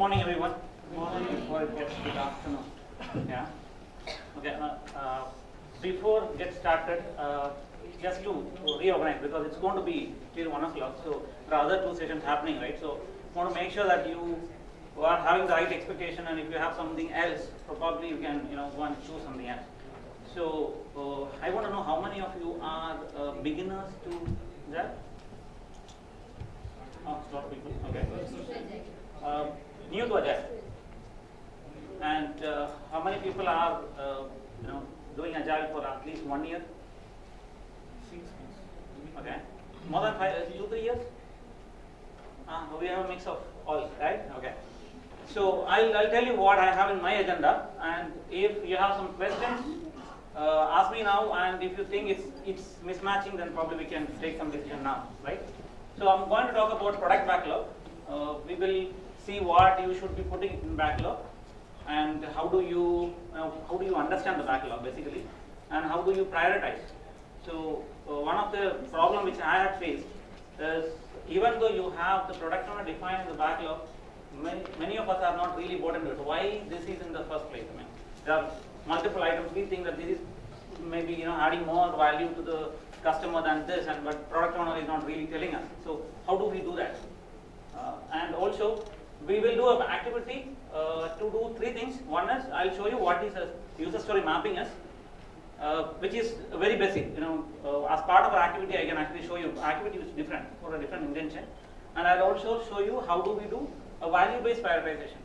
morning, everyone. Good morning. Before it gets good afternoon. Yeah. Okay. Uh, uh, before get started, uh, just to reorganize because it's going to be till one o'clock. So there are other two sessions happening, right? So want to make sure that you are having the right expectation, and if you have something else, probably you can you know go and choose something else. So uh, I want to know how many of you are uh, beginners to that. Oh, a people. Okay. Uh, new to Agile. And uh, how many people are, uh, you know, doing Agile for at least one year? Okay. More than five, two, three years? Ah, we have a mix of all, right? Okay. So I'll, I'll tell you what I have in my agenda, and if you have some questions, uh, ask me now. And if you think it's it's mismatching, then probably we can take some decision now, right? So I'm going to talk about product backlog. Uh, we will see what you should be putting in backlog and how do you uh, how do you understand the backlog basically and how do you prioritize. So uh, one of the problem which I have faced is even though you have the product owner defined in the backlog, many, many of us are not really bought into it. Why this is in the first place? I mean, there are multiple items. We think that this is maybe you know adding more value to the customer than this, and but product owner is not really telling us. So how do we do that? Uh, and also we will do an activity uh, to do three things. One is I'll show you what is a user story mapping is, uh, which is very basic. You know, uh, as part of our activity, I can actually show you activity which is different for a different intention, and I'll also show you how do we do a value-based prioritization.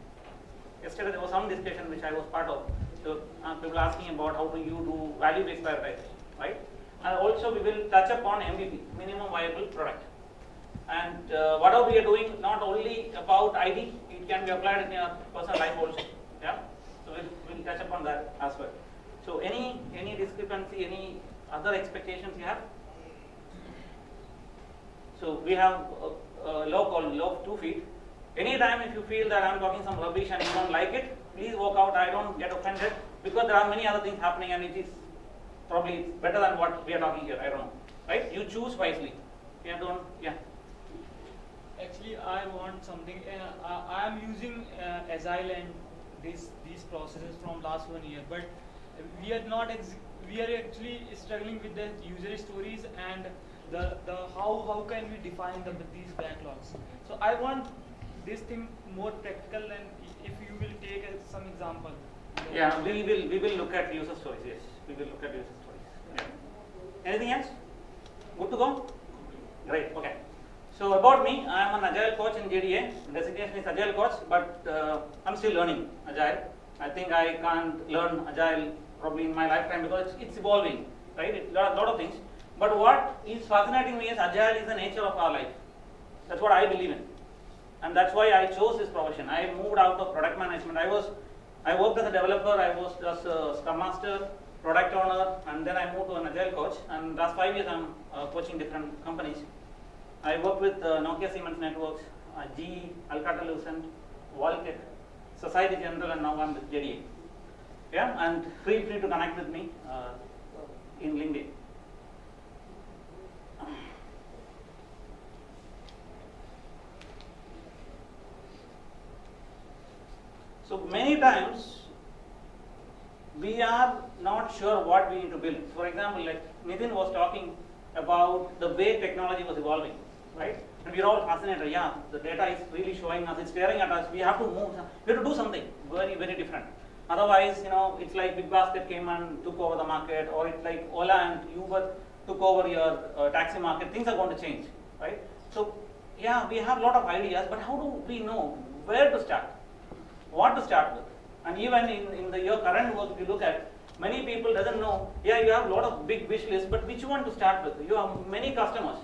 Yesterday there was some discussion which I was part of. So uh, people asking about how do you do value-based prioritization, right? And also we will touch upon MVP, minimum viable product. And uh, whatever we are doing, not only about ID, it can be applied in your personal life also. Yeah. So we'll, we'll touch upon that as well. So any any discrepancy, any other expectations you have? So we have a, a law called law of two feet. Anytime if you feel that I'm talking some rubbish and you don't like it, please walk out. I don't get offended because there are many other things happening and it is probably better than what we are talking here. I don't know. Right? You choose wisely. Yeah, don't, yeah. Actually, I want something. Uh, I am using uh, Agile and these these processes from last one year, but we are not. We are actually struggling with the user stories and the the how how can we define the these backlogs. So I want this thing more practical, and if you will take uh, some example. Yeah, we will we will look at user stories. Yes, we will look at user stories. Yeah. Anything else? Good to go? Great. Okay. So about me, I am an agile coach in JDA. Designation is agile coach, but uh, I'm still learning agile. I think I can't learn agile probably in my lifetime because it's, it's evolving, right? It's a lot, lot of things. But what is fascinating me is agile is the nature of our life. That's what I believe in, and that's why I chose this profession. I moved out of product management. I was, I worked as a developer. I was just a scrum master, product owner, and then I moved to an agile coach. And last five years, I'm uh, coaching different companies. I work with uh, Nokia Siemens Networks, uh, GE, Alcatel-Lucent, Voltec, Society General, and now I'm with JDA. Yeah, and feel free to connect with me uh, in LinkedIn. So many times we are not sure what we need to build. For example, like Nitin was talking about the way technology was evolving, right? And we're all fascinated. Yeah, the data is really showing us, it's staring at us. We have to move. We have to do something very, very different. Otherwise, you know, it's like Big Basket came and took over the market, or it's like Ola and Uber took over your uh, taxi market. Things are going to change, right? So, yeah, we have a lot of ideas, but how do we know where to start? What to start with? And even in, in the your current work, if you look at, many people doesn't know, yeah, you have a lot of big wish lists, but which one to start with? You have many customers,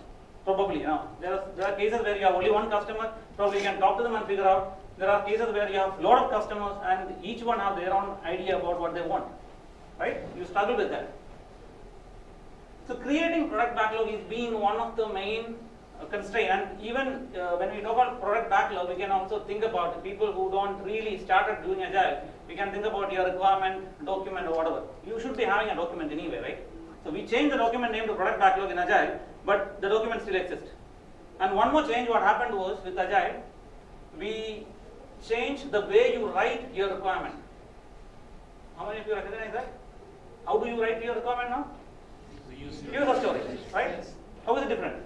probably. There, are, there are cases where you have only one customer, probably you can talk to them and figure out. There are cases where you have a lot of customers and each one have their own idea about what they want, right? You struggle with that. So creating product backlog is being one of the main uh, constraint and even uh, when we talk about product backlog we can also think about people who don't really started doing agile we can think about your requirement document or whatever you should be having a document anyway right so we change the document name to product backlog in agile but the document still exists and one more change what happened was with agile we change the way you write your requirement. How many of you recognize that? How do you write your requirement now? User story, right? How is it different?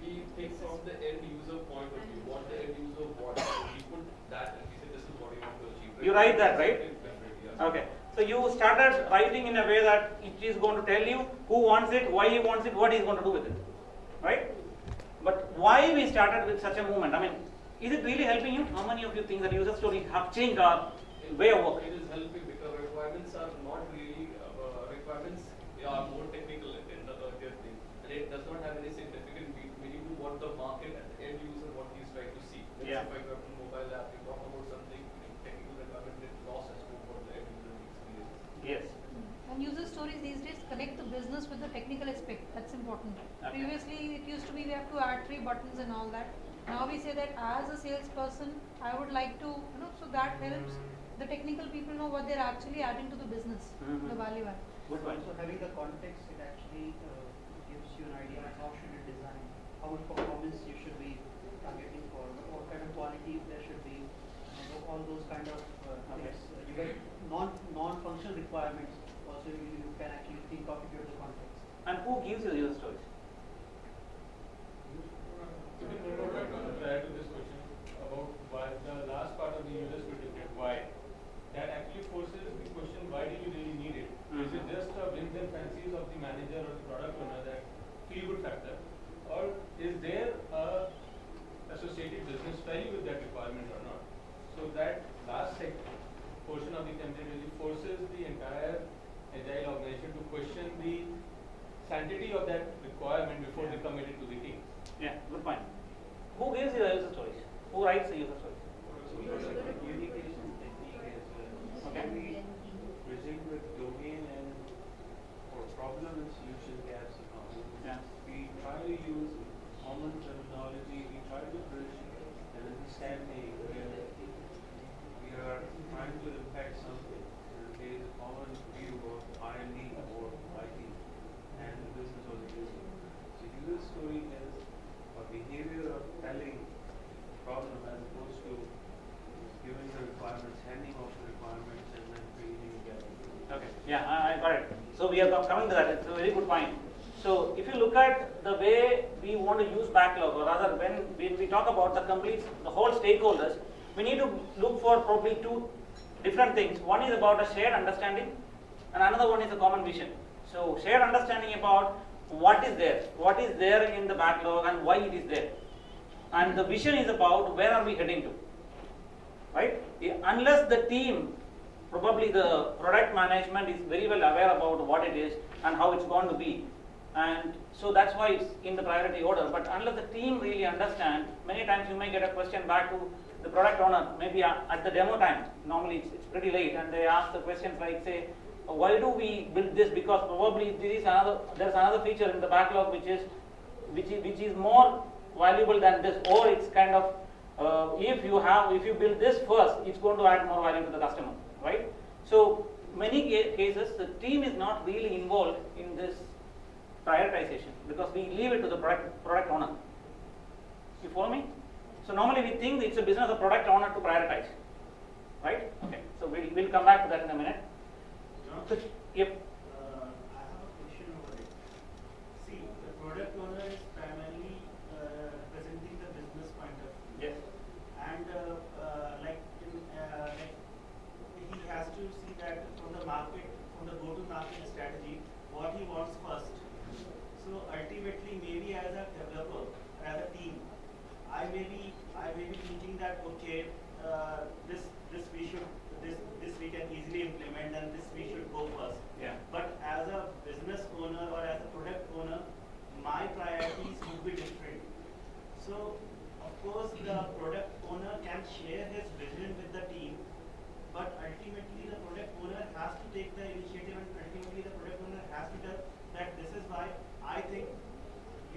We think from the end user point of view, what the end user wants, we put that and we say this is what we want to achieve. You write that, right? Okay. So you started writing in a way that it is going to tell you who wants it, why he wants it, what he is going to do with it. Right? But why we started with such a movement? I mean, is it really helping you? How many of you think that user stories have changed our way of work? It is helping because requirements are not really, uh, requirements they are more technical in the earlier thing. And it does not have any significant mean- meaning to what the market and the end user, what he is trying to see. Let's Yeah. say for example, mobile app, you talk about something, technical requirement, it lost as to what the end user experiences. Yes. And user stories these days connect the business with the technical aspect. That's important. Okay. Previously, it used to be we have to add three buttons and all that. Now we say that as a salesperson, I would like to, you know, so that helps the technical people know what they're actually adding to the business, the Mhm. value add. Good point. So having the context, it actually uh, gives you an idea of how should it design, how much performance you should be targeting for, what kind of quality there should be, you know, all those kind of uh, Okay. things. Uh, You get non, non-functional requirements, also you, you can actually think of it with the context. And who gives you user stories? Could add to this question about why the last part of the user certificate, why? That actually forces the question, why do you really need it? Is it just a whims and fancies of the manager or the product owner that feel good factor? Or is there a associated business value with that requirement or not? So that last sec portion of the template really forces the entire agile organization to question the sanctity of that requirement before they commit it to the team. Yeah, good point. Who gives you the user stories? Who writes the user stories? Communication technique as well. Okay. We present with domain and for problem and solution gaps accounting. Yeah. We try to use common terminology, we try to bridge an understanding where we are trying to impact something. And there is a common view of R and D or IT and the business or the user. So user story is a behavior of telling problem as opposed to giving the requirements, handing off the requirements and then creating a gap. Okay, yeah, I, I got it. So we are com- coming to that, it's a very good point. So if you look at the way we want to use backlog, or rather when, when we talk about the complete, the whole stakeholders, we need to look for probably two different things. One is about a shared understanding, and another one is a common vision. So shared understanding about what is there, what is there in the backlog and why it is there. And the vision is about where are we heading to right? Unless the team, probably the product management is very well aware about what it is and how it's going to be. And so that's why it's in the priority order. But unless the team really understand, many times you may get a question back to the product owner, maybe at the demo time. Normally it's pretty late, and they ask the questions like, say, why do we build this? Because probably there is another, there's another feature in the backlog which is, which is, which is more valuable than this, or it's kind of uh, if you have, if you build this first, it's going to add more value to the customer, right? So many ca- cases, the team is not really involved in this prioritization because we leave it to the product, product owner. You follow me? So normally we think it's a business of product owner to prioritize, right? Okay, so we'll, we'll come back to that in a minute. So, yep, Uh, I have a question over it. See, the product owner is primarily uh, representing the business point of view. yes, And uh, uh, like, in, uh, like, he has to see that from the market, from the go-to-market strategy, what he wants first. So ultimately, maybe as a developer, or as a team, I may be, I may be thinking that, okay, uh, this, this we should, this, this we can easily implement and this we should go first. yeah, But as a business owner or as a product owner, my priorities would be different. So, of course, the product owner can share his vision with the team, but ultimately the product owner has to take the initiative and ultimately the product owner has to tell that this is why I think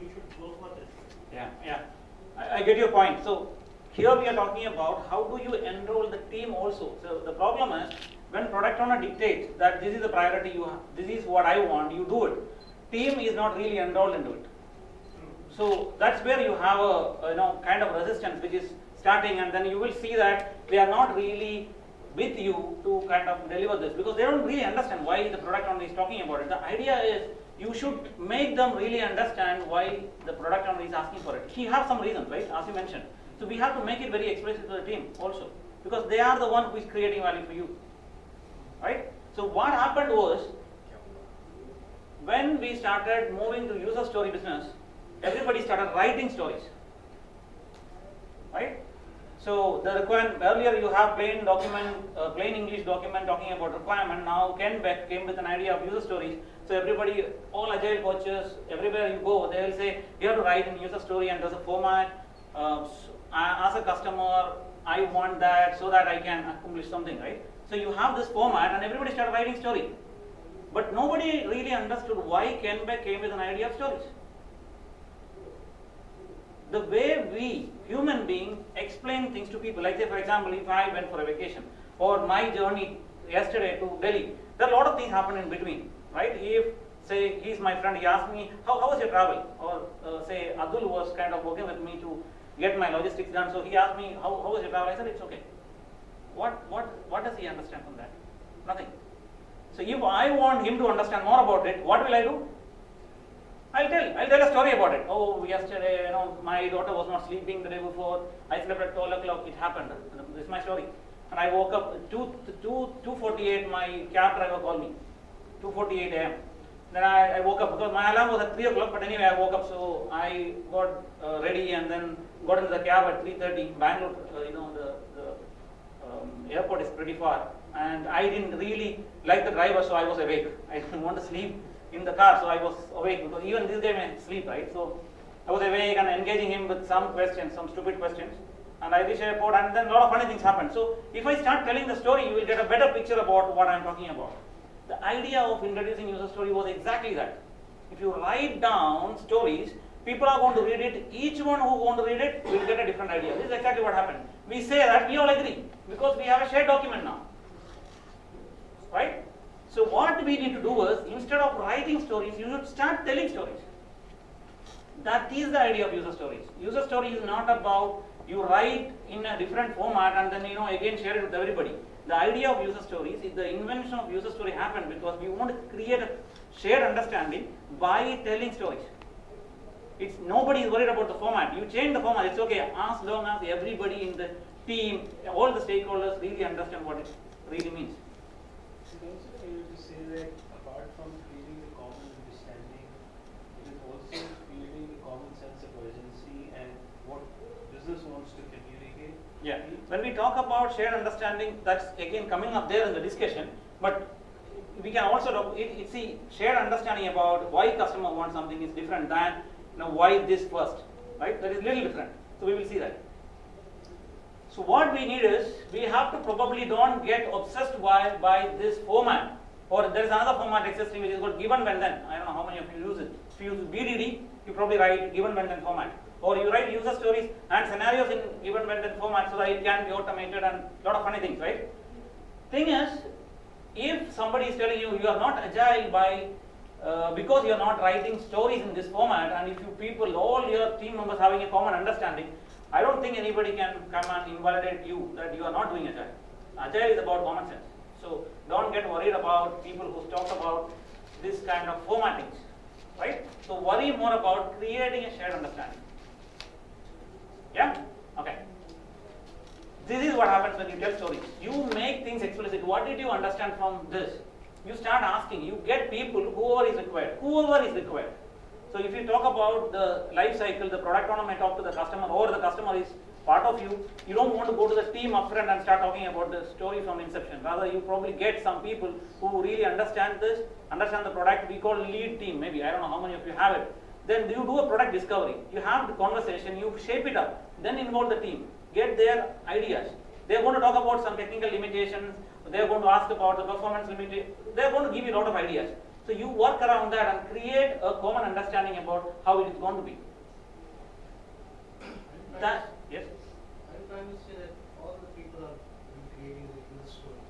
you should go for this. yeah, yeah. I, I get your So here we are talking about how do you enroll the team also. So the problem is when product owner dictates that this is the priority you have, this is what I want, you do it. Team is not really enrolled into it. So that's where you have a, a, you know kind of resistance which is starting and then you will see that they are not really with you to kind of deliver this because they don't really understand why the product owner is talking about it. The idea is you should make them really understand why the product owner is asking for it. He has some reasons, right, as you mentioned. So we have to make it very explicit to the team also because they are the one who is creating value for you, right? So what happened was when we started moving to user story business, everybody started writing stories, right? So the requirement earlier you have plain document, uh, plain English document talking about requirement. Now Kent Beck came with an idea of user stories. So everybody, all agile coaches, everywhere you go, they will say you have to write in user story and there's a format. Uh, as a customer, I want that so that I can accomplish something, right? So you have this format and everybody started writing story. But nobody really understood why Kent Beck came with an idea of stories. The way we, human being, explain things to people, like say for example, if I went for a vacation or my journey yesterday to Delhi, there are a lot of things happen in between, right? If say he's my friend, he asked me, how, how was your travel? Or uh, say Adul was kind of working with me to get my logistics done, so he asked me, how, how was your travel? I said, it's okay. What, what, what does he understand from that? Nothing. So if I want him to understand more about it, what will I do? I'll tell. I'll tell a story about it. Oh, yesterday, you know, my daughter was not sleeping the day before. I slept at 12 o'clock. It happened. This is my story. And I woke up 2, 2, 2.48, my cab driver called me. 2.48 a.m. Then I, I woke up because my alarm was at 3 o'clock, but anyway, I woke up. So I got uh, ready and then got into the cab at 3.30. Bangalore, uh, you know, the, the um, airport is pretty far. And I didn't really like the driver, so I was awake. I didn't want to sleep in the car, so I was awake because even this guy may sleep, right? So I was awake and engaging him with some questions, some stupid questions. And I reached airport, and then a lot of funny things happened. So if I start telling the story, you will get a better picture about what I'm talking about. The idea of introducing user story was exactly that. If you write down stories, people are going to read it. Each one who going to read it will get a different idea. This is exactly what happened. We say that we all agree because we have a shared document now, right? So what we need to do is instead of writing stories, you should start telling stories. That is the idea of user stories. User story is not about you write in a different format and then you know again share it with everybody. The idea of user stories is the invention of user story happened because we want to create a shared understanding by telling stories. It's nobody is worried about the format. You change the format, it's okay as long as everybody in the team, all the stakeholders really understand what it really means. That apart from creating the common understanding, it is also creating the common sense of urgency and what business wants to communicate? Yeah, when we talk about shared understanding, that's again coming up there in the discussion, but we can also talk, it, it, see, shared understanding about why customer wants something is different than, you know, why this first, right? That is little different. So we will see that. So what we need is, we have to probably don't get obsessed by, by this format. Or there is another format existing which is called given when then. I don't know how many of you use it. If you use BDD, you probably write given when then format. Or you write user stories and scenarios in given when then format so that it can be automated and a lot of funny things, right? Thing is, if somebody is telling you you are not agile by uh, because you are not writing stories in this format and if you people all your team members having a common understanding i don't think anybody can come and invalidate you that you are not doing agile agile is about common sense so don't get worried about people who talk about this kind of formattings right so worry more about creating a shared understanding yeah okay this is what happens when you tell stories. You make things explicit. What did you understand from this? You start asking. You get people, whoever is required. Whoever is required. So if you talk about the life cycle, the product owner may talk to the customer, or the customer is part of you. You don't want to go to the team upfront and start talking about the story from inception. Rather, you probably get some people who really understand this, understand the product. We call lead team. Maybe I don't know how many of you have it. Then you do a product discovery. You have the conversation. You shape it up. Then involve the team get their ideas. They are going to talk about some technical limitations. They are going to ask about the performance limit. They are going to give you a lot of ideas. So you work around that and create a common understanding about how it is going to be. That yes. I'm trying to say that all the people are creating the story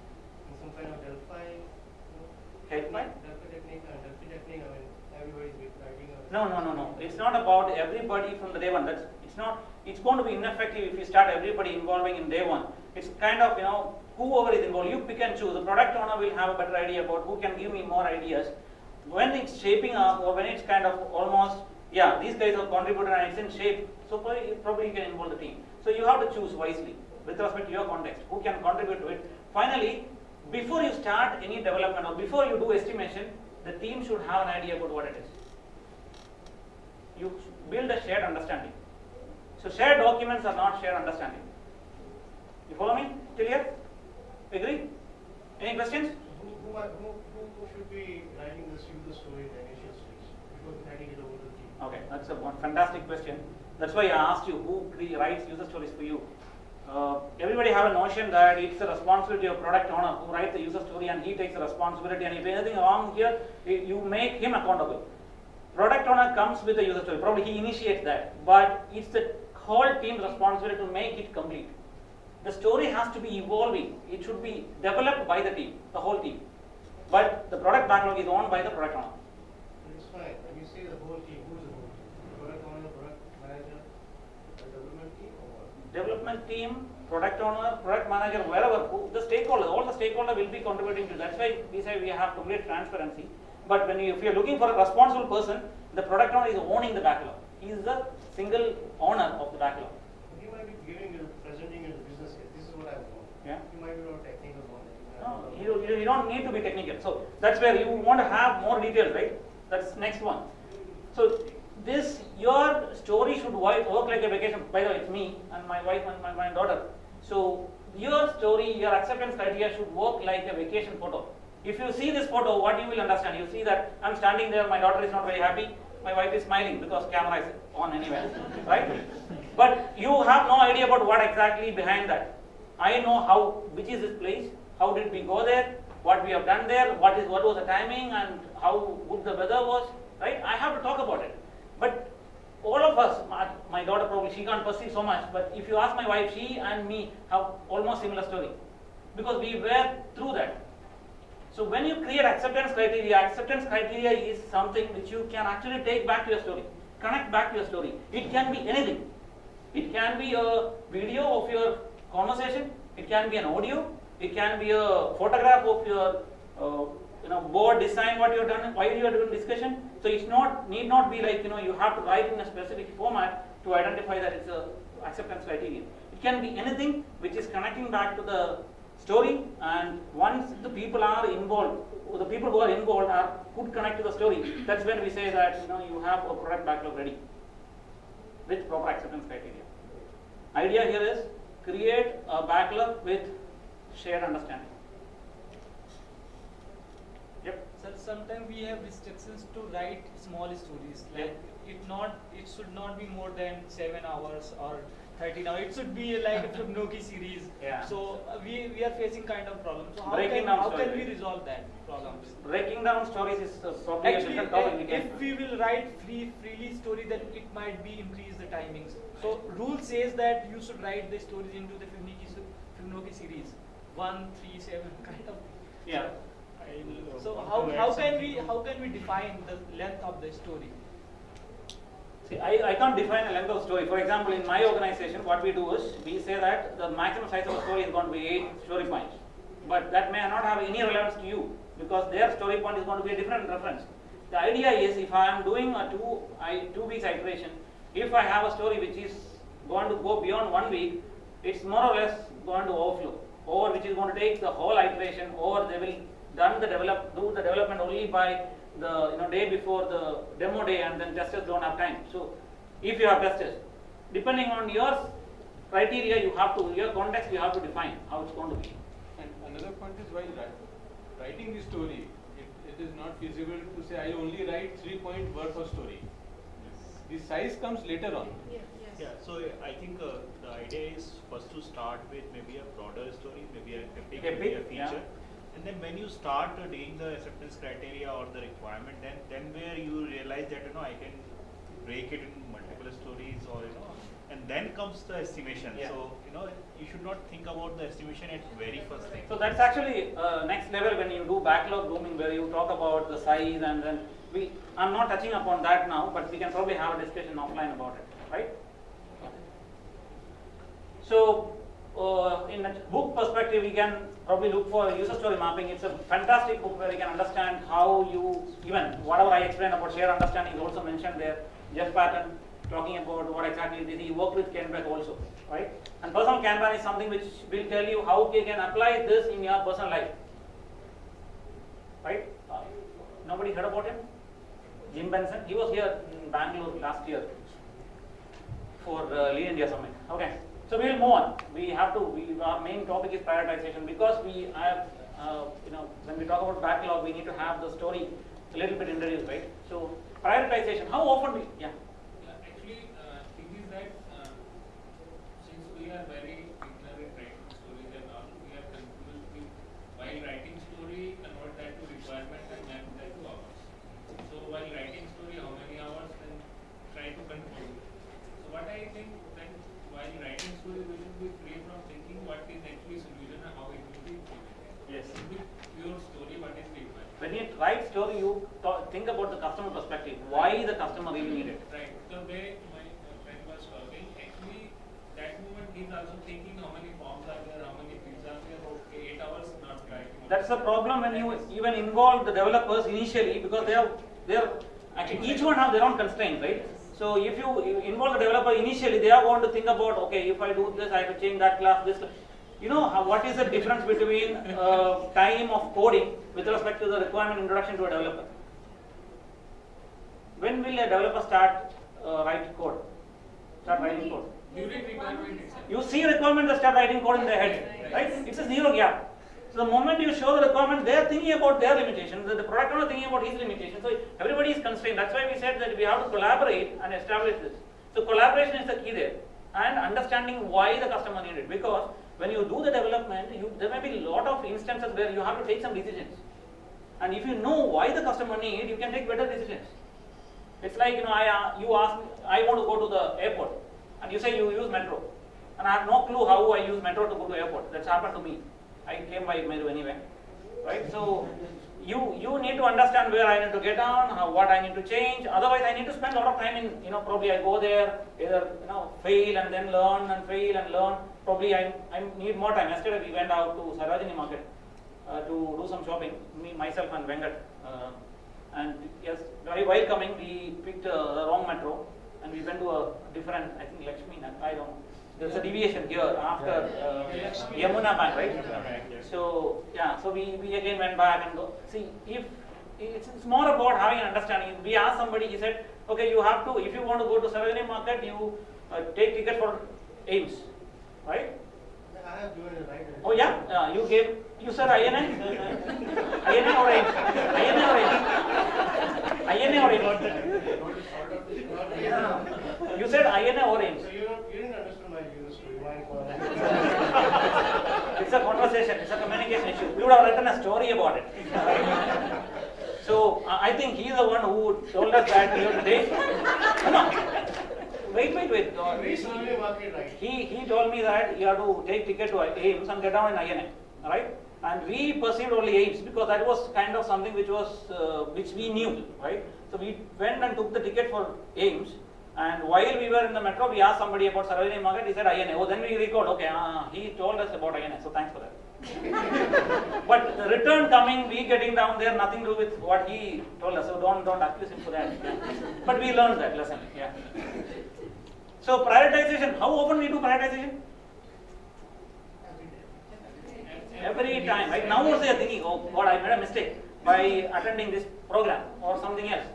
in some kind of Delphi. you know, Delphi? technique- Delphi technique and Delphi technique. I mean, everybody's writing a. No, no, no, no. It's not about everybody from the day one. That's it's not. it's going to be ineffective if you start everybody involving in day one. It's kind of, you know, whoever is involved, you pick and choose. The product owner will have a better idea about who can give me more ideas. When it's shaping up or when it's kind of almost, yeah, these guys have contributed and it's in shape, so probably, probably you can involve the team. So you have to choose wisely with respect to your context, who can contribute to it. Finally, before you start any development or before you do estimation, the team should have an idea about what it is. You build a shared understanding. So shared documents are not shared understanding. You follow me? Till here? Agree? Any questions? Who, who, are- who, who should be writing this user story in the initial stage before handing it over to the team? Okay, that's a one fantastic question. That's why I asked you who writes user stories for you. Uh, everybody have a notion that it's the responsibility of product owner who writes the user story and he takes the responsibility and if anything wrong here, you make him accountable. Product owner comes with the user story, probably he initiates that, but it's the whole team's responsibility to make it complete. The story has to be evolving, it should be developed by the team, the whole team. But the product backlog is owned by the product owner. It's fine, when you say the whole team, who's the whole team? Product owner, product manager, the development team or what? Development team, product owner, product manager, wherever, who- the stakeholders, all the stakeholder will be contributing to. That's why we say we have complete transparency. But when you, if you are looking for a responsible person, the product owner is owning the backlog. He is the single owner of the backlog. He might be giving you, presenting you the business case, this is what I want. Yeah. He might be not technical. No, you, you you don't need to be technical. So that's where you want to have more details, right? That's next one. So this, your story should work like a vacation. By the way, it's me and my wife and my, my daughter. So your story, your acceptance criteria should work like a vacation photo. If you see this photo, what you will understand? You see that I'm standing there, my daughter is not very happy, my wife is smiling because camera is on anyway, right? But you have no idea about what exactly behind that. I know how, which is this place, how did we go there, what we have done there, what is, what was the timing and how good the weather was, right? I have to talk about it. But all of us, my, my daughter probably, she can't perceive so much, but if you ask my wife, she and me have almost similar story. Because we were through that. So when you create acceptance criteria, acceptance criteria is something which you can actually take back to your story, connect back to your story. It can be anything. It can be a video of your conversation. It can be an audio. It can be a photograph of your, uh, you know, board design what you have done, why you are doing discussion. So it's not need not be like you know you have to write in a specific format to identify that it's a acceptance criteria. It can be anything which is connecting back to the story and once the people are involved, the people who are involved are could connect to the story. That's when we say that you know you have a product backlog ready with proper acceptance criteria. Idea here is create a backlog with shared understanding. Yep. Sir, sometimes we have restrictions to write small stories. Like it not, it should not be more than seven hours or thirteen hours. It should be like a Fibonacci series. Yeah. So uh, we we are facing kind of problem. So how Breaking can down how can we resolve that problems? Breaking down stories is uh, probably Actually, different topic. if we will write free freely story, then it might be increase the timings. So rule says that you should write the stories into the Fibonacci Fibonacci series, one, three, seven, kind of. Yeah. So how, how can we how can we define the length of the story? See, I, I can't define a length of story. For example, in my organization, what we do is we say that the maximum size of a story is going to be eight story points. But that may not have any relevance to you because their story point is going to be a different reference. The idea is if I am doing a two, I, two weeks iteration, if I have a story which is going to go beyond one week, it's more or less going to overflow. Or which is going to take the whole iteration, or they will done the develop do the development only by the you know day before the demo day, and then testers don't have time. So if you have testers, depending on your criteria, you have to your context you have to define how it's going to be. And another point is while writing the story, it, it is not feasible to say I only write three point worth of story. The size comes later on. Yeah, so I think uh, the idea is first to start with maybe a broader story, maybe a epic, maybe a Epic, yeah. And then when you start doing the acceptance criteria or the requirement, then then where you realize that you know I can break it in multiple stories or you know, and then comes the estimation. Yeah. So you know you should not think about the estimation at very first thing. So that's actually uh, next level when you do backlog grooming where you talk about the size and then we I'm not touching upon that now, but we can probably have a discussion offline about it, right? So, uh, in a book perspective, we can probably look for user story mapping. It's a fantastic book where you can understand how you, even whatever I explained about shared understanding is also mentioned there. Jeff Patton talking about what exactly. He worked with Kanban also, right? And personal Kanban is something which will tell you how you can apply this in your personal life, right? Uh, nobody heard about him? Jim Benson. He was here in Bangalore last year for uh, Lean India Summit. Okay, so we will move on. We have to. We, our main topic is prioritization because we have, uh, you know, when we talk about backlog, we need to have the story a little bit introduced, right? So prioritization. How often we? Yeah. Yeah, actually, uh, thing is that uh, since we are very beginner in writing stories and all, we are confused with while writing story, convert that to requirement and map that to hours. So while writing story, how many hours? Then try to conclude. So what I think that while writing story, we should be free from thinking what is actually solution and how it will be implemented. Yes. It should be pure story, what is required. When you write story, you talk, think about the customer perspective. Why the customer really need it? Right. The way my friend was talking, actually, that moment he's also thinking how many forms are there, how many fields are there. Okay, eight hours not writing. That's the problem when you even involve the developers initially because they are they are actually each one have their own constraints, right? So if you you involve the developer initially, they are going to think about okay, if I do this, I have to change that class, this. You know how, what is the difference between uh, time of coding with respect to the requirement introduction to a developer? When will a developer start uh, write code? Start writing code. During requirement itself. You see requirement, they start writing code in their head, right? It's a zero gap. So the moment you show the requirement, they are thinking about their limitations. The, the product owner is thinking about his limitations. So everybody is constrained. That's why we said that we have to collaborate and establish this. So collaboration is the key there, and understanding why the customer needed. it. Because when you do the development, you, there may be a lot of instances where you have to take some decisions. And if you know why the customer need, you can take better decisions. It's like you know, I uh, you ask me, I want to go to the airport, and you say you use metro, and I have no clue how I use metro to go to airport. That's happened to me. I came by metro anyway, right? So you you need to understand where I need to get down, how, what I need to change. Otherwise, I need to spend a lot of time in you know probably I go there either you know fail and then learn and fail and learn. Probably I I need more time. Yesterday we went out to Sarojini Market uh, to do some shopping. Me myself and Venkat. Uh, and yes, while while coming, we picked uh, the wrong metro, and we went to a different. I think Lakshmi. I don't. know. There's a deviation here after uh, Yamuna Bank, right? So yeah, so we, we again went back and go. See, if it's, it's more about having an understanding. We asked somebody. He said, okay, you have to. If you want to go to Sarojini Market, you uh, take ticket for AIIMS, right? I have given it right. Oh yeah, uh, you gave. You said INA? INA or AIIMS? INA or AIIMS? INA or? You said INA or AIIMS? So you, you didn't understand my user story. Why call it? It's a conversation, it's a communication issue. You would have written a story about it. So uh, I think he's the one who told us that you have to take. Come on. Wait, wait, wait. Uh, Reach Survey Market right. He, he told me that you have to take ticket to AIIMS and get down in INA, right? And we perceived only AIIMS because that was kind of something which was, uh, which we knew, right? So we went and took the ticket for AIIMS. And while we were in the metro, we asked somebody about Sarojini Market. He said INA. Oh, then we recalled. Okay, uh, he told us about INA. So thanks for that. but the return coming, we getting down there, nothing to do with what he told us. So don't don't accuse him for that. but we learned that lesson. Yeah. So prioritization. How often we do prioritization? Every time. Right now also you're thinking, oh God, I made a mistake by attending this program or something else.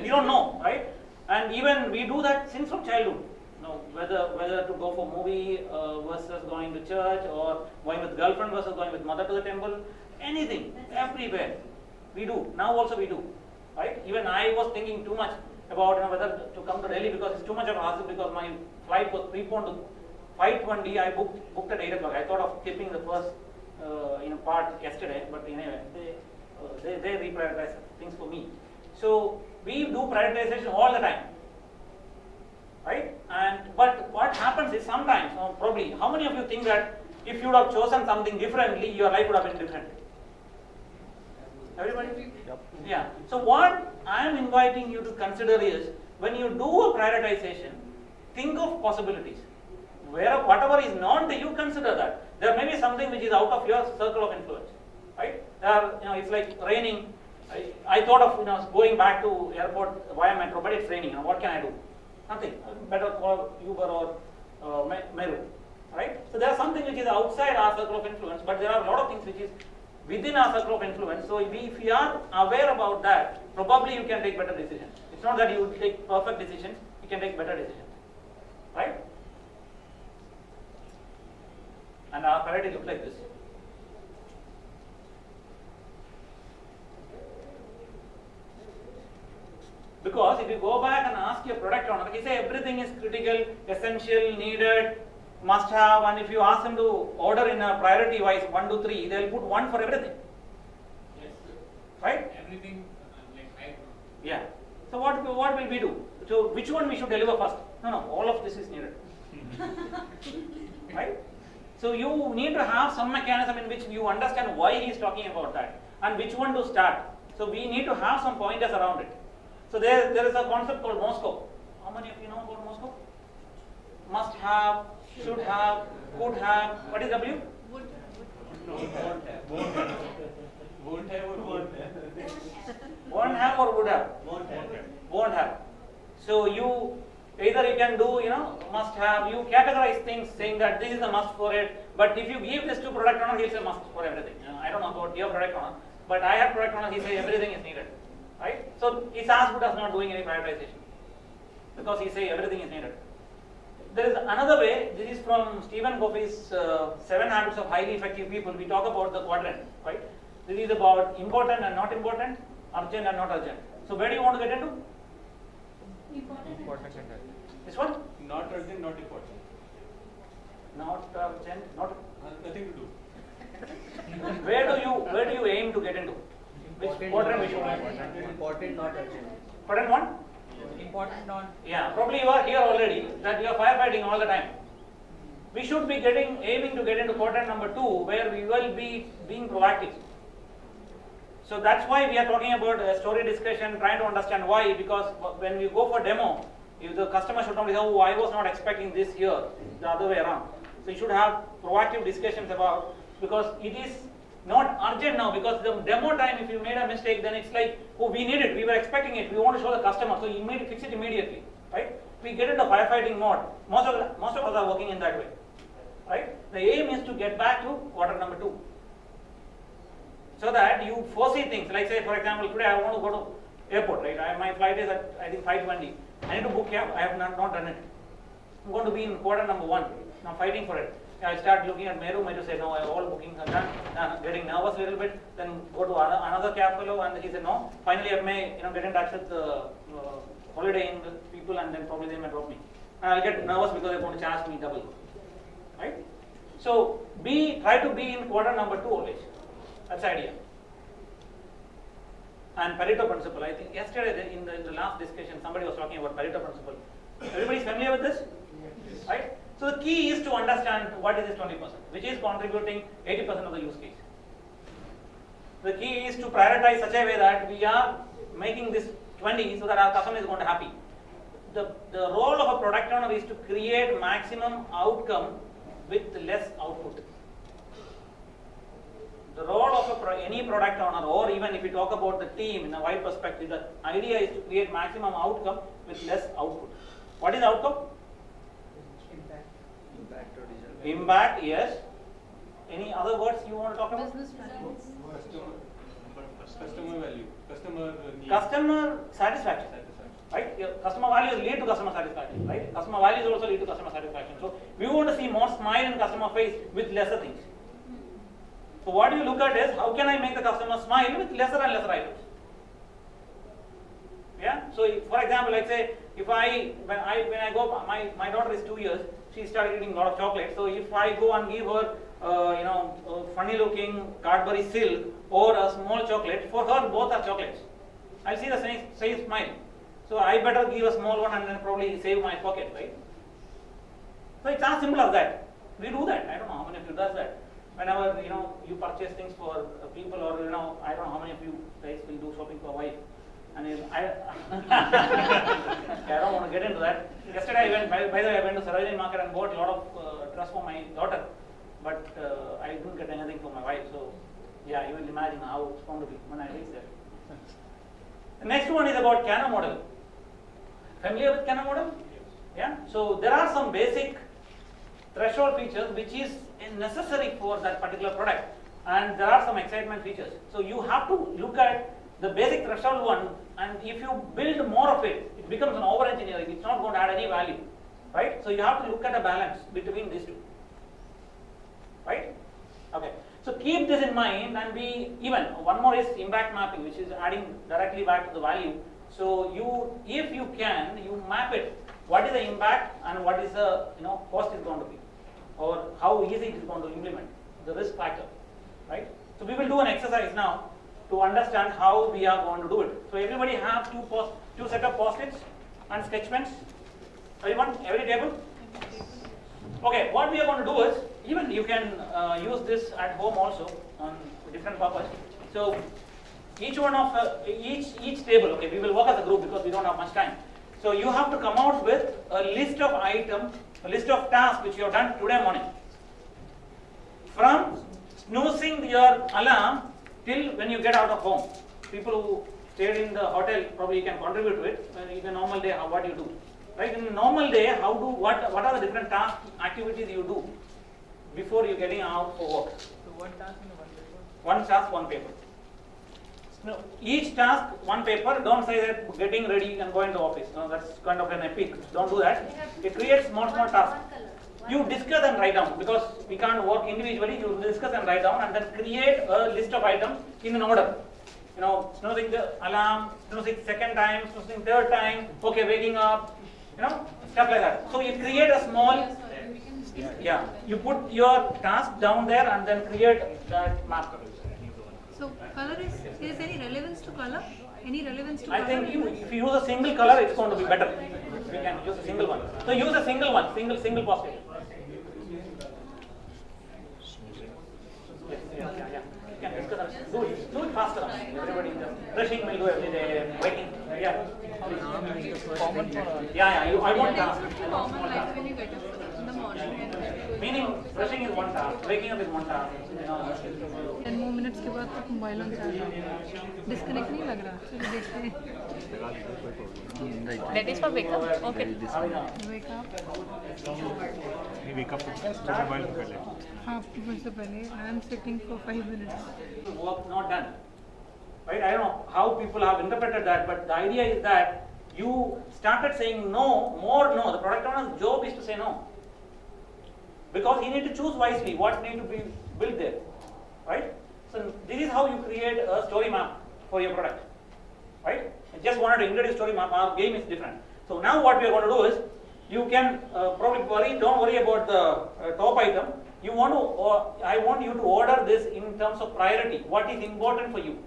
We don't know, right? And even we do that since from childhood. No, whether whether to go for movie uh, versus going to church or going with girlfriend versus going with mother to the temple, anything, everywhere, we do. Now also we do, right? Even I was thinking too much about you know, whether to come to Delhi because it's too much of a hassle because my flight was preponed to 5:20. I booked booked at 8 o'clock. I thought of skipping the first uh, know part yesterday, but anyway, they uh, they they reprioritize things for me. So we do prioritization all the time right? And but what happens is sometimes, or probably, how many of you think that if you would have chosen something differently, your life would have been different? Everybody? Yeah. So what I am inviting you to consider is when you do a prioritization, think of possibilities. where whatever is not there, you consider that. There may be something which is out of your circle of influence, right? There you know, it's like raining. I, I thought of you know going back to airport via metro, but it's raining. You know, what can I do? Nothing. Better call Uber or uh, Me- Meru, right? So there is something which is outside our circle of influence, but there are a lot of things which is within our circle of influence. So if we are aware about that, probably you can take better decisions. It's not that you take perfect decisions, you can take better decisions, right? And our priority looks like this. Because if you go back and ask your product owner, he say everything is critical, essential, needed, must have, and if you ask them to order in a priority wise one, two, three, they'll put one for everything. Right? Everything uh, like Yeah. So what what will we do? So which one we should deliver first? No, no, all of this is needed. right? So you need to have some mechanism in which you understand why he is talking about that and which one to start. So we need to have some pointers around it. So there, there is a concept called MoSCoW. How many of you know about MoSCoW? Must have, should have, could have. What is W? Would, Won't have. Won't have. Won't have or won't have? Won't have or would have? Won't have. won't have. So you either you can do you know must have you categorize things saying that this is a must for it. But if you give this to product owner, he'll say must for everything. You know, I don't know about your product owner, but I have product owner. He say everything is needed, right? So he's as good as not doing any prioritization because he say everything is needed. There is another way. This is from Stephen Covey's uh, Seven Habits of Highly Effective People. We talk about the quadrant, right? This is about important and not important, urgent and not urgent. So where do you want to get into? Important. This one? Not urgent, not important. Not urgent, not. Has nothing to do. Where do you where do you aim to get into? Which quadrant we should Important, not urgent. Quadrant one? Important non. Yeah, probably you are here already that you are firefighting all the time. We should be getting aiming to get into quadrant number two where we will be being proactive. So that's why we are talking about a story discussion, trying to understand why. Because when we go for demo, if the customer should not say, "Oh, I was not expecting this here," the other way around. So you should have proactive discussions about because it is not urgent now. Because the demo time, if you made a mistake, then it's like, "Oh, we need it. We were expecting it. We want to show the customer, so you immediately fix it immediately." Right? We get into firefighting mode. Most of most of us are working in that way. Right? The aim is to get back to quarter number two so that you foresee things. Like say, for example, today I want to go to airport, right? I, my flight is at I think 5:20. I need to book cab. I have not, not done it. I'm going to be in quarter number one. I'm fighting for it. I start looking at Meru. Meru said, no, all bookings are done. I'm getting nervous a little bit. Then go to another, another cab fellow, and he said, no. Finally, I may you know get in touch with the uh, holiday inn people, and then probably they may drop me. And I'll get nervous because they're going to charge me double. Right? So be try to be in quarter number two always. That's the idea. And Pareto principle. I think yesterday in the, in the last discussion, somebody was talking about Pareto principle. Everybody is familiar with this? Right? So the key is to understand what is this 20%, which is contributing 80% of the use case. The key is to prioritize such a way that we are making this 20 so that our customer is going to happy. The, the role of a product owner is to create maximum outcome with less output. The role of a pro- any product owner, or even if we talk about the team in a wide perspective, the idea is to create maximum outcome with less output. What is outcome? Impact. Impact or digital. Impact, yes. Any other words you want to talk about? Business results. Customer, customer value, customer need. Customer satisfaction. Satisfaction. Right? Your customer values lead to customer satisfaction, right? Customer values also lead to customer satisfaction. So we want to see more smile in customer face with lesser things. So what you look at is how can I make the customer smile with lesser and lesser items? Yeah. So if, for example, let's say if I when I when I go my my daughter is two years, she started eating a lot of chocolate. So if I go and give her uh, you know funny looking Cadbury silk or a small chocolate, for her both are chocolates. I'll see the same same smile. So I better give a small one and then probably save my pocket, right? So it's as simple as that. We do that. I don't know how many of you does that. Whenever you know you purchase things for uh, people, or you know I don't know how many of you guys will do shopping for a wife. And if I, I don't want to get into that. Yesterday I went, by, by the way, I went to Sarojini Market and bought a lot of uh, dress for my daughter, but uh, I didn't get anything for my wife. So, yeah, you will imagine how it's going to be when I reach there. The next one is about Kano model. Familiar with Kano model? Yeah. So there are some basic threshold features which is necessary for that particular product, and there are some excitement features. So you have to look at the basic threshold one, and if you build more of it, it becomes an over engineering. It's not going to add any value, right? So you have to look at a balance between these two, right? Okay. So keep this in mind and be even. One more is impact mapping, which is adding directly back to the value. So you, if you can, you map it. What is the impact and what is the you know cost is going to be, or how easy it is going to implement the risk factor, right? So we will do an exercise now to understand how we are going to do it. So everybody have two post, two set of post-its and sketch pens. Everyone, every table. Okay, what we are going to do is, even you can uh, use this at home also on different purpose. So each one of uh, each each table. Okay, we will work as a group because we don't have much time. So you have to come out with a list of items, a list of tasks which you have done today morning. From snoozing your alarm till when you get out of home. People who stayed in the hotel probably can contribute to it. In a normal day, how, what do you do? Right? In a normal day, how do what what are the different tasks, activities you do before you getting out for work? So one task in one paper. One task, one paper. No, each task, one paper. Don't say that getting ready and going to office. No, that's kind of an epic. Don't do that. It creates small, small tasks. You discuss and write down because we can't work individually. You discuss and write down and then create a list of items in an order. You know, snoozing the alarm, snoozing second time, snoozing third time. Okay, waking up. You know, stuff like that. So you create a small. Yeah, you put your task down there and then create that marker. So color is, is any relevance to color? Any relevance to I color? think you, if you use a single color, it's going to be better. We can use a single one. So use a single one, single single positive. Yes, yeah, yeah, yeah. You can discuss and do it, do it faster. Everybody just brushing will do every day, waking, yeah. Yeah, yeah, you, I want task. I want small Common task. like when you get up in the morning and going Meaning, brushing is one task, waking up is one task, you know. Ten more minutes के बाद तक mobile on charge disconnect नहीं लग रहा चलिए देखते हैं That is for wake-up? Okay. Wake up नहीं वेकअप तो मोबाइल कर ले हाफ टिफिन से पहले I am sitting for five minutes work not done. Right? I don't know how people have interpreted that, but the idea is that you started saying no, more no. The product owner's job is to say no. Because he need to choose wisely what need to be built there. Right? So this is how you create a story map for your product. Right? I just wanted to introduce story map. Our game is different. So now what we are going to do is you can uh, probably worry, don't worry about the uh, top item. You want to, uh, I want you to order this in terms of priority. What is important for you?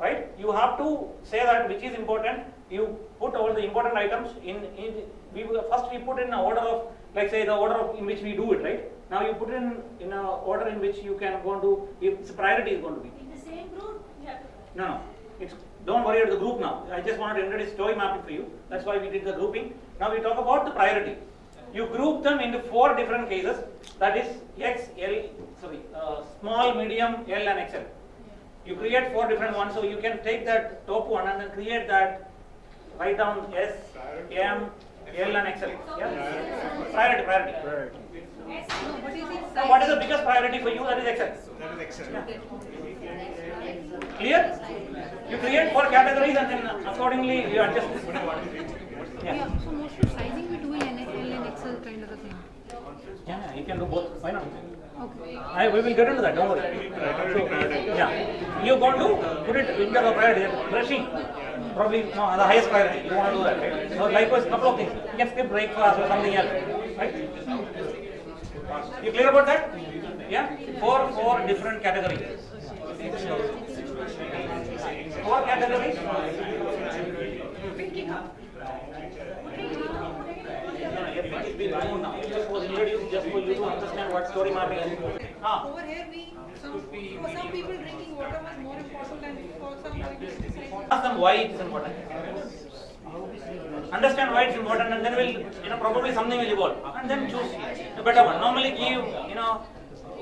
Right? You have to say that which is important. You put all the important items in. in we first we put in an order of, like say the order of in which we do it. Right? Now you put in in a order in which you can go to. If its priority is going to be. In the same group, to. No, no. It's, don't worry about the group now. I just wanted to introduce story mapping for you. That's why we did the grouping. Now we talk about the priority. You group them into four different cases. That is X, L, sorry, uh, small, medium, L, and XL. You create four different ones, so you can take that top one and then create that. Write down S, M, L, and XL. Yeah. Priority, priority. No, but is it what is the biggest priority for you? That is XL. That is excellent. Clear? You create four categories and then accordingly you adjust. Yeah, Yeah. so most of sizing we do in L and XL kind of a thing. Yeah, you can do both. Why not? Okay. I, we will get into that. Don't worry. So, yeah, you're going to put it in the priority. Brushing, probably no, the highest priority. You want to do that, right? So likewise, couple of things. You can skip breakfast or something else, right? You clear about that? Yeah, four four different categories. Four categories. No, no, it's been known now. It just was introduced just for you to understand what story mapping is. Ah. over here we, some, for some people drinking water was more important than for some going to exercise. Ask them why it is important. Understand why it's important and then we'll, you know, probably something will evolve. And then choose a better one. Normally give, you know,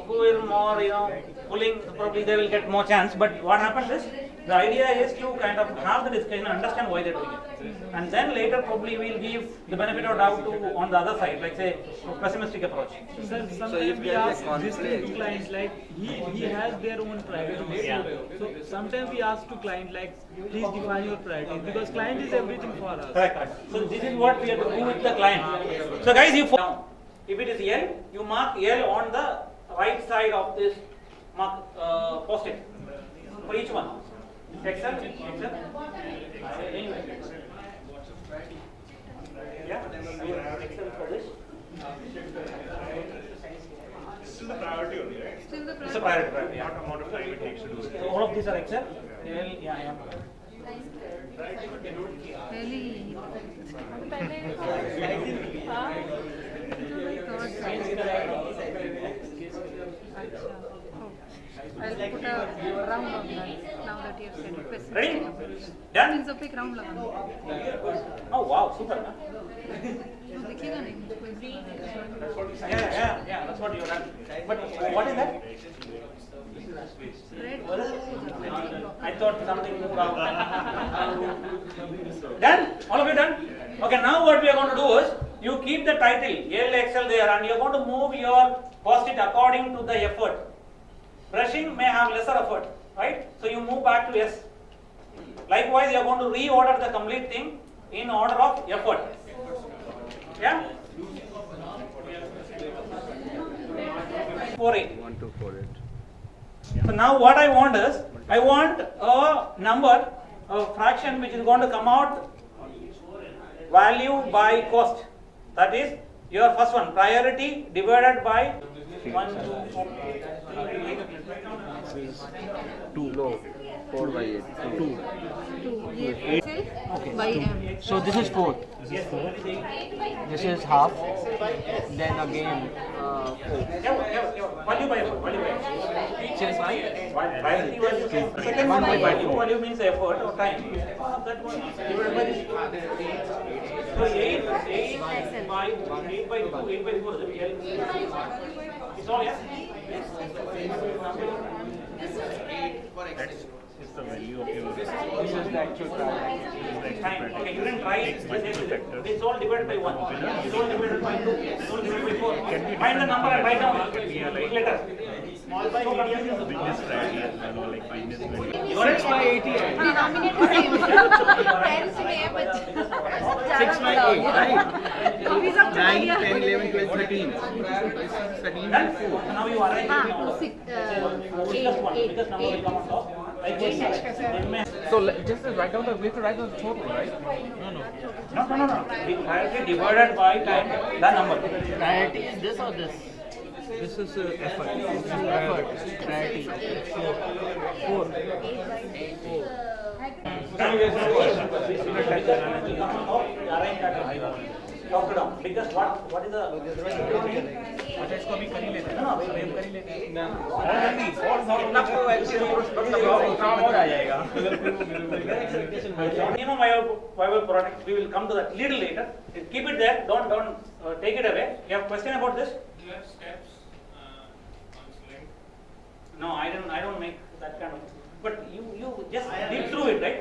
who will more, you know, pulling, probably they will get more chance. But what happens is, the idea is to kind of have the discussion and understand why they're doing it. And then later probably we'll give the benefit of doubt to, on the other side, like say, pessimistic approach. Sir, sometimes we ask this to clients like he, he has their own priorities. Yeah. So sometimes we ask to client like please define your priorities because client is everything for us. Correct, correct. So this is what we have to do with the client. So guys, you down. If it is L, you mark L on the right side of this mark uh, post-it for each one. XL, XL. Yeah, we have XL for this. Still the priority only, right? Still the It's a priority. priority, yeah. What amount of time it takes to do it? So all of these are XL. L, yeah, yeah. Really. Oh Acha. Oh. I'll put a round on that now that you have said it. Ready? Done? It's a big round. Oh wow, super. Huh? yeah, yeah, yeah, that's what you run. But what is that? Red. I thought something moved out. done? All of you done? Okay, now what we are going to do is you keep the title LXL there and you are going to move your post it according to the effort. Brushing may have lesser effort, right? So you move back to S. Likewise, you are going to reorder the complete thing in order of effort. Yeah? Four eight. One, two, four, eight. So now what I want is, I want a number, a fraction which is going to come out value by cost. That is your first one, priority divided by one, two, two. No. 4 by 8. 2. 2. okay. by M. So this is 4. This is 4. This is half. Then again uh, 4. Value by 4. Value by 4. Just Second one by value. Value means effort or time. Ah, that one divided by this. So 8, 8 by 8 by 2, 8 by 4. It's all, yeah? This is 8 for extension. what's the value of your... This is, the actual time. This is the. Okay, you can try it. It's all divided by 1. It's all divided by 2. It's all divided by 4. Find the number and write down. Later. Small by medium is the biggest right? Your x by 80. Denominator same. Friends here, but... by 8, right? 9, 10, 11, 12, 13. and 4. Now you are right. Ah, 6, uh, So just write down the, we have to write down the total, right? No, no, no, no. The priority divided by time, the number. Priority is this or this? This is uh, effort. Effort. Priority. Four. Four. Talk it down. Biggest what? What is the? अच्छा इसको अभी कर ही लेते हैं ना wave कर ही लेते हैं इतना तो एक्चुअली काम और आ जाएगा minimum viable, viable product we will come to that little later keep it there don't don't uh, take it away you have question about this Do you have steps uh, on select? no i don't i don't make that kind of but you you just read through it right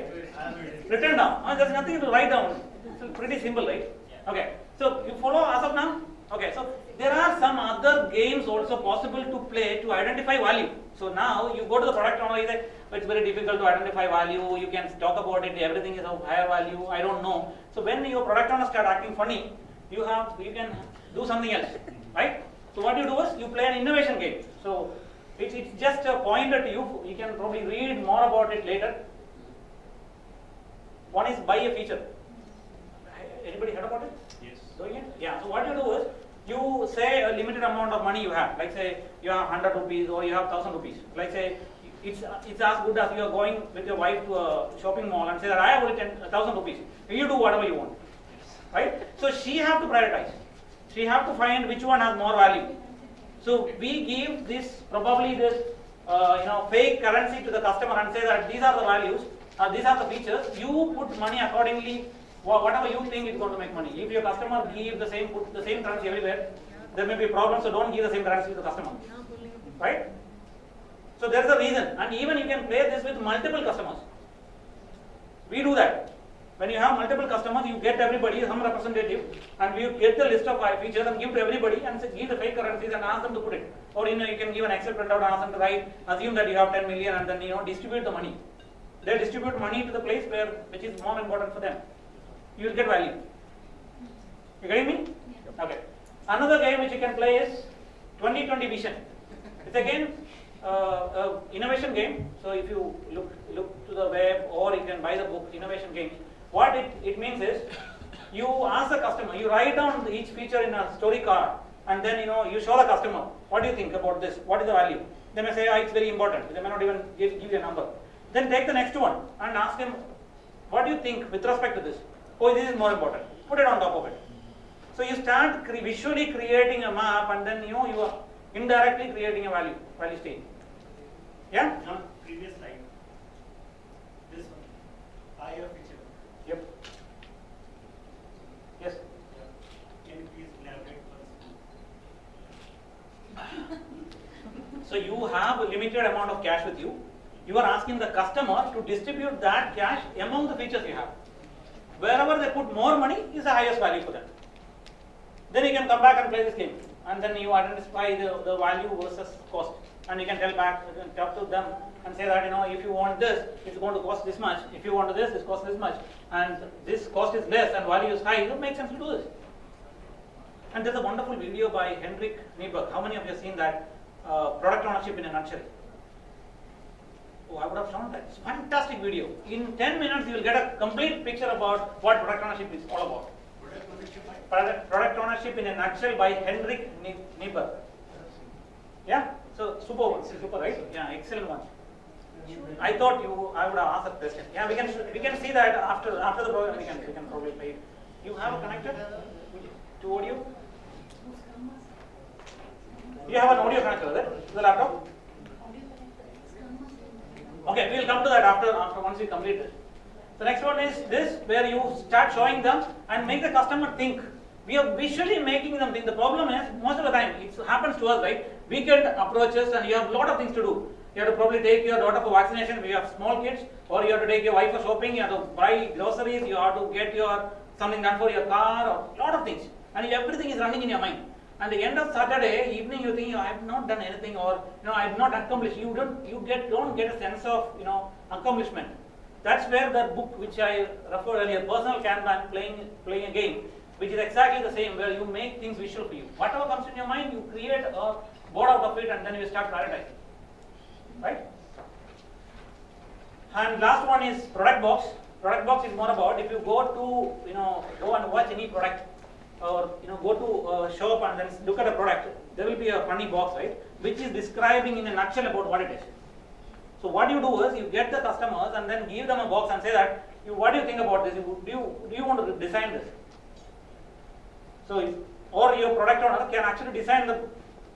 written down uh, there's nothing to write down it's pretty simple right Okay. So you follow as of now? Okay. So there are some other games also possible to play to identify value. So now you go to the product owner you say "Oh, it's very difficult to identify value. You can talk about it. Everything is of higher value. I don't know. So when your product owner start acting funny you have you can do something else right? So what you do is you play an innovation game. So it's, it's just a pointer to you you can probably read more about it later. One is buy a feature anybody heard about it Yes. doing it? Yeah. So what you do is you say a limited amount of money you have. Like say you have hundred rupees or you have thousand rupees. Like say it's it's as good as you are going with your wife to a shopping mall and say that I have only ten thousand rupees. You do whatever you want, right? So she have to prioritize. She have to find which one has more value. So we give this probably this uh, you know fake currency to the customer and say that these are the values, uh, these are the features. You put money accordingly, whatever you think is going to make money. If your customer give the same put the same currency everywhere, there may be problems. So don't give the same currency to the customer, right? So there is a reason, and even you can play this with multiple customers. We do that. When you have multiple customers, you get everybody, some representative, and you get the list of features and give to everybody and say, give the fake currencies and ask them to put it. Or you know, you can give an Excel printout and ask them to write, assume that you have 10 million and then you know, distribute the money. They distribute money to the place where, which is more important for them. You will get value. You getting me? Okay. Another game which you can play is 2020 Vision. It's again uh, uh, innovation game. So if you look look to the web or you can buy the book Innovation game. what it, it means is you ask the customer, you write down each feature in a story card, and then you know you show the customer what do you think about this? What is the value? They may say, oh, it's very important. They may not even give, give you a number. Then take the next one and ask him, what do you think with respect to this? Oh, this is more important. Put it on top of it. So you start cre- visually creating a map, and then you know you are indirectly creating a value value state. Yeah. Previous slide. This one. I have feature. Yep. Yes. Can you please elaborate first? So you have a limited amount of cash with you. You are asking the customer to distribute that cash among the features you have. Wherever they put more money is the highest value for them. Then you can come back and play this game. And then you identify the, the value versus cost. And you can tell back, you can talk to them and say that, you know, if you want this, it's going to cost this much. If you want this, it costs this much. And this cost is less and value is high. It makes sense to do this. And there's a wonderful video by Henrik Kniberg, How many of you have seen that? Uh, product ownership in a nutshell. Oh, I would have shown that. It's a fantastic video. In 10 minutes, you will get a complete picture about what product ownership is all about. Product, product ownership in a nutshell by Henrik Nie- Kniberg. Yeah? So, super one. Super, right? Yeah, excellent one. I thought you, I would have asked that question. Yeah, we can, we can see that after, after the program, we can, we can probably play it. You have a connector to audio? You have an audio connector, it? To the laptop? Okay, we will come to that after, after once we complete this. The next one is this, where you start showing them and make the customer think. We are visually making them think. The problem is, most of the time, it happens to us, right? Weekend approaches and you have a lot of things to do. You have to probably take your daughter for vaccination if you have small kids, or you have to take your wife for shopping, you have to buy groceries, you have to get your something done for your car, or a lot of things. And everything is running in your mind. And the end of Saturday evening, you think, I have not done anything, or you know, I have not accomplished. You don't, you get, don't get a sense of, you know, accomplishment. That's where the book which I referred earlier, personal Kanban, playing playing a game, which is exactly the same, where you make things visual for you. Whatever comes in your mind, you create a board out of it, and then you start prioritizing. Right? And last one is product box. Product box is more about if you go to, you know, go and watch any product, or you know, go to a shop and then look at a product, there will be a funny box, right, which is describing in a nutshell about what it is. So what you do is you get the customers and then give them a box and say that, you, what do you think about this? You- Do you, do you want to design this? So, if- or your product owner can actually design the,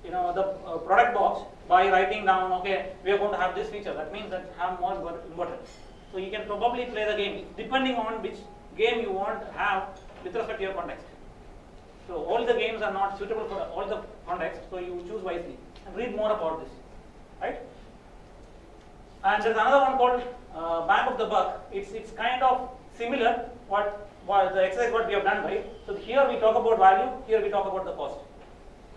you know, the uh, product box by writing down, okay, we are going to have this feature. That means that have more inverters. So you can probably play the game depending on which game you want to have with respect to your context. So all the games are not suitable for all the context, so you choose wisely and read more about this, right? And there's another one called uh, Bang of the Buck. It's it's kind of similar. What, what the exercise what we have done, right? So here we talk about value. Here we talk about the cost.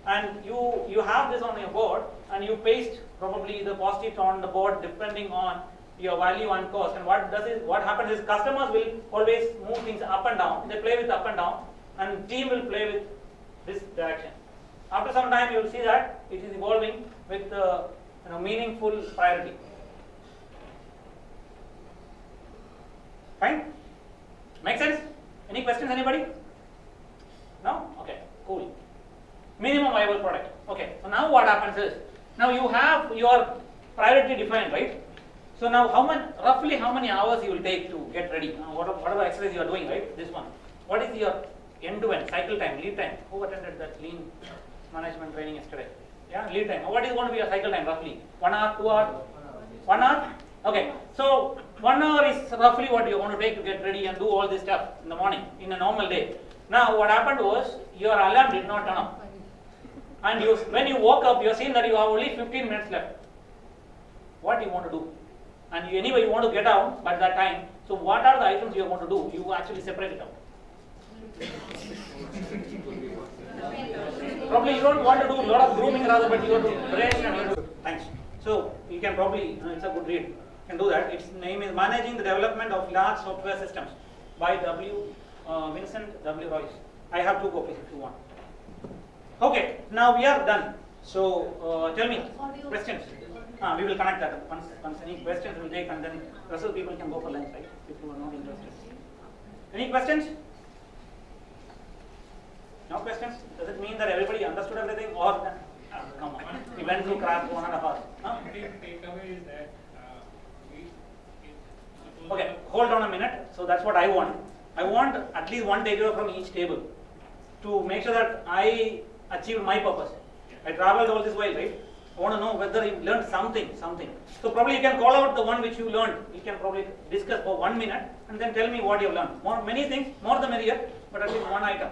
And you you have this on your board, and you paste probably the post-it on the board depending on your value and cost. And what does is what happens is customers will always move things up and down. They play with up and down, and team will play with this direction. After some time, you will see that it is evolving with uh, you know, meaningful priority. Fine? Make sense? Any questions, anybody? No? Okay, cool. Minimum viable product. Okay, so now what happens is, now you have your priority defined, right? So now how many, roughly how many hours you will take to get ready? Now whatever, whatever exercise you are doing, right? This one. What is your end-to-end cycle time, lead time? Who attended that lean management training yesterday? Yeah, lead time. What is going to be your cycle time roughly? One hour, two hour? One hour? Okay. So one hour is roughly what you're going to take to get ready and do all this stuff in the morning in a normal day. Now what happened was your alarm did not turn up. And you, when you woke up, you're seeing that you have only 15 minutes left. What do you want to do? And you, anyway, you want to get out by that time. So what are the items you are going to do? You actually separate it out. Probably you don't want to do a lot of grooming rather, but you want to brush and you. Thanks. So you can probably, uh, it's a good read. You can do that. Its name is Managing the Development of Large Software Systems by W. Uh, Winston W. Royce. I have two copies if you want. Okay, now we are done. So uh, tell me, questions? Ah, we will connect that. Once, once any questions will take and then rest of the people can go for lunch, right? If you are not interested. Any questions? No questions? Does it mean that everybody understood everything or uh, come on, we went through class one and a half? Huh? takeaway is that uh, we, it, Okay, hold on a minute. So that's what I want. I want at least one takeaway from each table to make sure that I achieved my purpose. I traveled all this while, right? I want to know whether you learned something, something. So probably you can call out the one which you learned. You can probably discuss for one minute and then tell me what you have learned. More, many things, more the merrier, but at least one item.